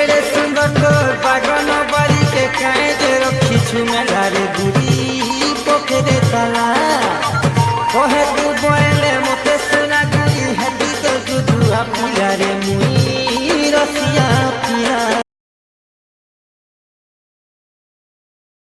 এড়ে সুন্দর তোর বাগান বাড়িতে কাঁদে রক্ষিছু মেলারে বুড়ি পোখরে তলা।